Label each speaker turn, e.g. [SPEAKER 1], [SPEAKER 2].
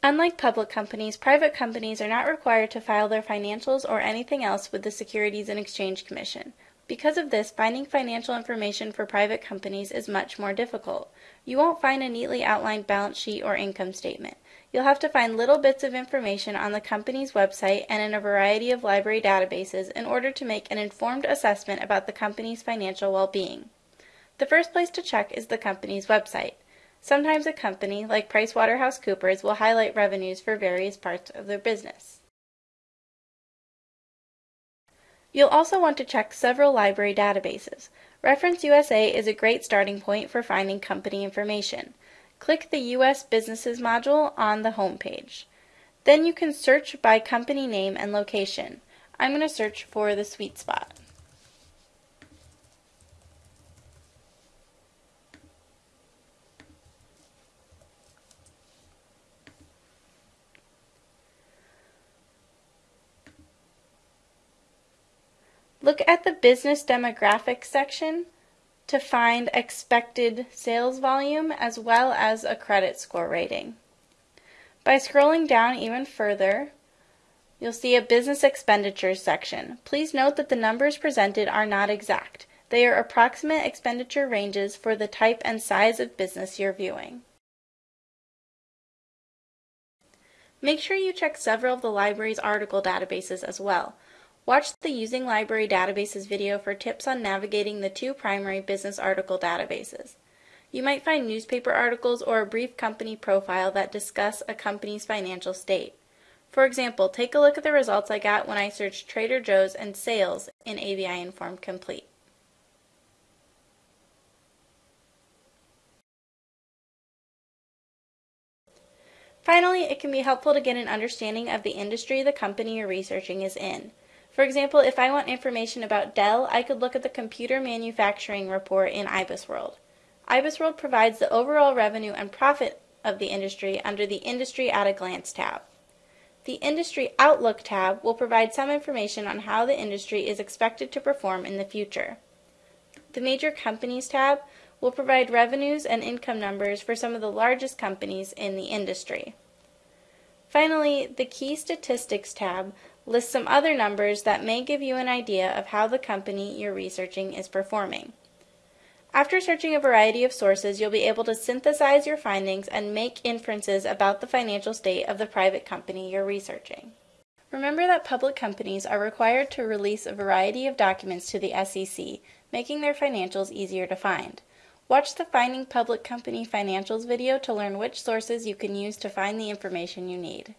[SPEAKER 1] Unlike public companies, private companies are not required to file their financials or anything else with the Securities and Exchange Commission. Because of this, finding financial information for private companies is much more difficult. You won't find a neatly outlined balance sheet or income statement. You'll have to find little bits of information on the company's website and in a variety of library databases in order to make an informed assessment about the company's financial well being. The first place to check is the company's website. Sometimes a company, like PricewaterhouseCoopers, will highlight revenues for various parts of their business. You'll also want to check several library databases. Reference USA is a great starting point for finding company information. Click the U.S. Businesses module on the home page. Then you can search by company name and location. I'm going to search for the Sweet Spot. Look at the business demographics section to find expected sales volume as well as a credit score rating. By scrolling down even further, you'll see a business expenditures section. Please note that the numbers presented are not exact. They are approximate expenditure ranges for the type and size of business you're viewing. Make sure you check several of the library's article databases as well. Watch the Using Library Databases video for tips on navigating the two primary business article databases. You might find newspaper articles or a brief company profile that discuss a company's financial state. For example, take a look at the results I got when I searched Trader Joe's and sales in ABI Inform Complete. Finally, it can be helpful to get an understanding of the industry the company you're researching is in. For example, if I want information about Dell, I could look at the Computer Manufacturing Report in IBISWorld. IBISWorld provides the overall revenue and profit of the industry under the Industry at a Glance tab. The Industry Outlook tab will provide some information on how the industry is expected to perform in the future. The Major Companies tab will provide revenues and income numbers for some of the largest companies in the industry. Finally, the Key Statistics tab lists some other numbers that may give you an idea of how the company you're researching is performing. After searching a variety of sources, you'll be able to synthesize your findings and make inferences about the financial state of the private company you're researching. Remember that public companies are required to release a variety of documents to the SEC, making their financials easier to find. Watch the Finding Public Company Financials video to learn which sources you can use to find the information you need.